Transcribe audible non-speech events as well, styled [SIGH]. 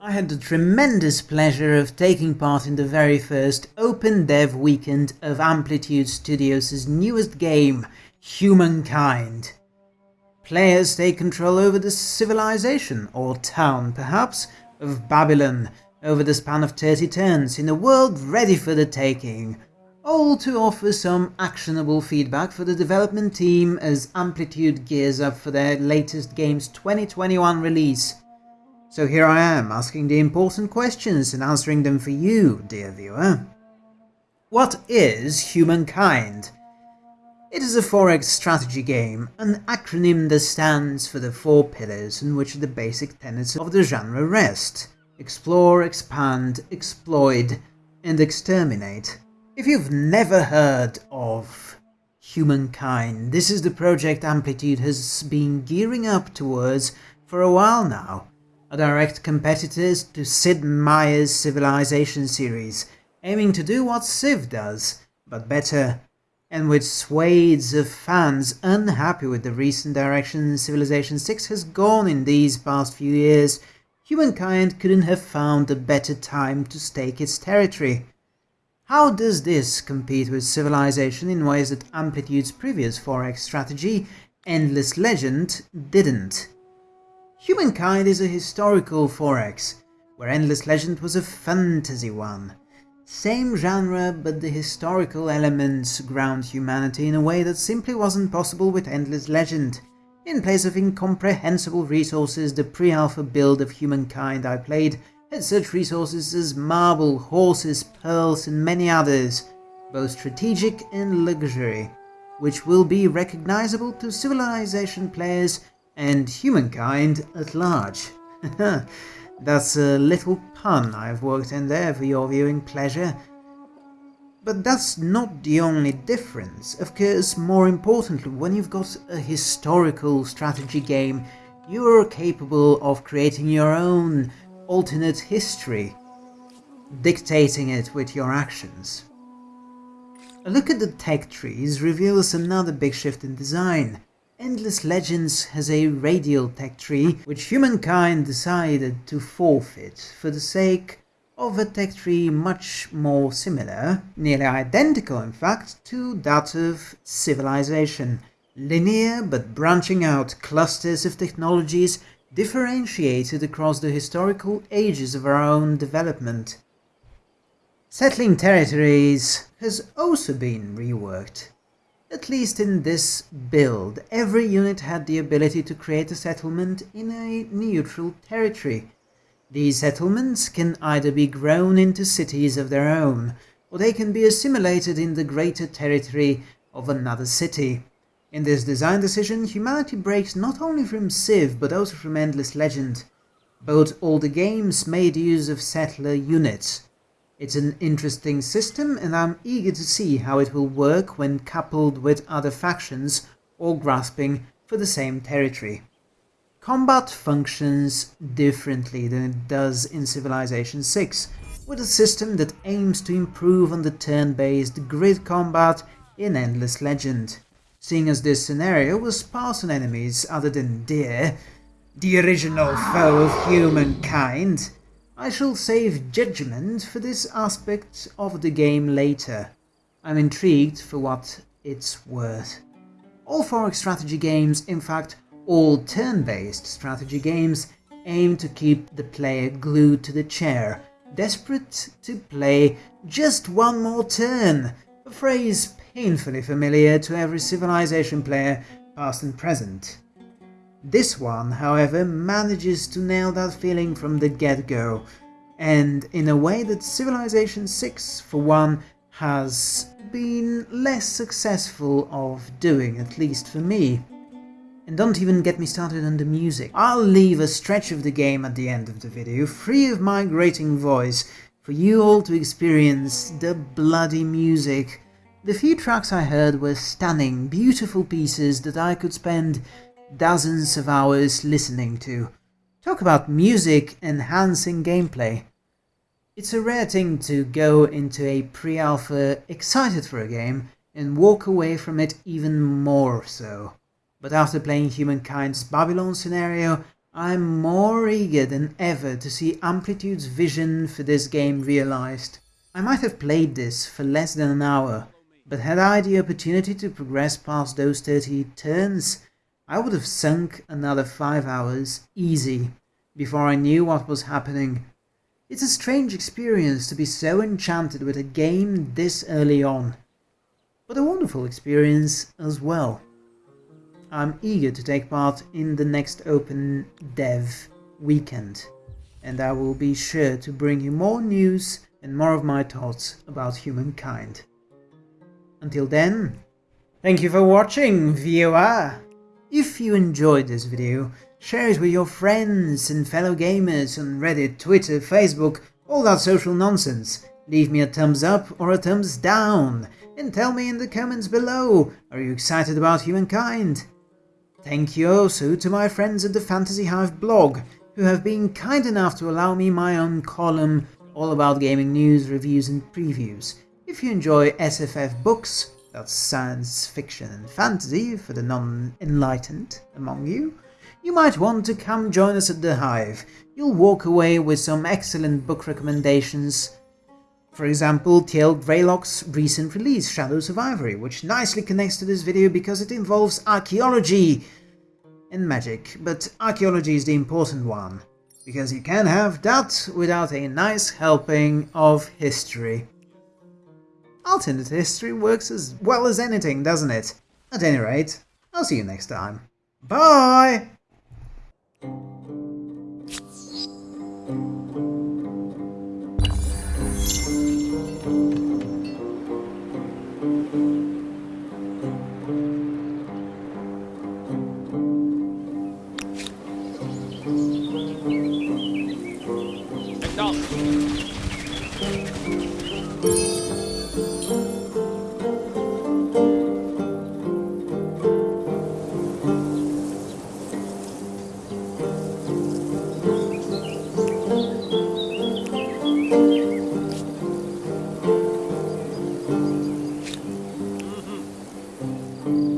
I had the tremendous pleasure of taking part in the very first Open Dev Weekend of Amplitude Studios' newest game, Humankind. Players take control over the civilization, or town perhaps, of Babylon over the span of 30 turns in a world ready for the taking, all to offer some actionable feedback for the development team as Amplitude gears up for their latest game's 2021 release. So here I am, asking the important questions and answering them for you, dear viewer. What is Humankind? It is a 4X strategy game, an acronym that stands for the four pillars on which the basic tenets of the genre rest. Explore, expand, exploit, and exterminate. If you've never heard of Humankind, this is the project Amplitude has been gearing up towards for a while now direct competitors to Sid Meier's Civilization series, aiming to do what Civ does, but better, and with swathes of fans unhappy with the recent direction Civilization 6 has gone in these past few years, humankind couldn't have found a better time to stake its territory. How does this compete with Civilization in ways that Amplitude's previous 4X strategy, Endless Legend, didn't? Humankind is a historical 4X, where Endless Legend was a fantasy one. Same genre, but the historical elements ground humanity in a way that simply wasn't possible with Endless Legend. In place of incomprehensible resources, the pre-alpha build of Humankind I played had such resources as marble, horses, pearls and many others, both strategic and luxury, which will be recognizable to Civilization players and humankind at large. [LAUGHS] that's a little pun I've worked in there for your viewing pleasure. But that's not the only difference. Of course, more importantly, when you've got a historical strategy game, you're capable of creating your own alternate history, dictating it with your actions. A look at the tech trees reveals another big shift in design. Endless Legends has a radial tech tree, which humankind decided to forfeit for the sake of a tech tree much more similar, nearly identical in fact, to that of Civilization. Linear but branching out clusters of technologies differentiated across the historical ages of our own development. Settling territories has also been reworked. At least in this build, every unit had the ability to create a settlement in a neutral territory. These settlements can either be grown into cities of their own, or they can be assimilated in the greater territory of another city. In this design decision, humanity breaks not only from Civ, but also from Endless Legend. Both older games made use of settler units, it's an interesting system and I'm eager to see how it will work when coupled with other factions or grasping for the same territory. Combat functions differently than it does in Civilization 6, with a system that aims to improve on the turn-based grid combat in Endless Legend. Seeing as this scenario was sparse on enemies other than deer, the original foe of humankind, I shall save judgment for this aspect of the game later. I'm intrigued for what it's worth. All 4X strategy games, in fact all turn-based strategy games, aim to keep the player glued to the chair, desperate to play just one more turn, a phrase painfully familiar to every Civilization player, past and present. This one, however, manages to nail that feeling from the get-go, and in a way that Civilization 6, for one, has been less successful of doing, at least for me. And don't even get me started on the music. I'll leave a stretch of the game at the end of the video, free of my grating voice, for you all to experience the bloody music. The few tracks I heard were stunning, beautiful pieces that I could spend dozens of hours listening to. Talk about music enhancing gameplay. It's a rare thing to go into a pre-alpha excited for a game and walk away from it even more so. But after playing Humankind's Babylon scenario, I'm more eager than ever to see Amplitude's vision for this game realized. I might have played this for less than an hour, but had I the opportunity to progress past those 30 turns, I would have sunk another 5 hours easy before I knew what was happening. It's a strange experience to be so enchanted with a game this early on, but a wonderful experience as well. I'm eager to take part in the next Open Dev weekend, and I will be sure to bring you more news and more of my thoughts about humankind. Until then, thank you for watching, viewer! If you enjoyed this video, share it with your friends and fellow gamers on Reddit, Twitter, Facebook, all that social nonsense. Leave me a thumbs up or a thumbs down, and tell me in the comments below, are you excited about humankind? Thank you also to my friends at the Fantasy Hive blog, who have been kind enough to allow me my own column all about gaming news, reviews and previews. If you enjoy SFF books, that's science fiction and fantasy for the non-enlightened among you, you might want to come join us at the Hive. You'll walk away with some excellent book recommendations. For example, TL Greylock's recent release, Shadows of Ivory, which nicely connects to this video because it involves archaeology, and magic, but archaeology is the important one, because you can't have that without a nice helping of history. Alternate history works as well as anything, doesn't it? At any rate, I'll see you next time. Bye! Mm-hmm.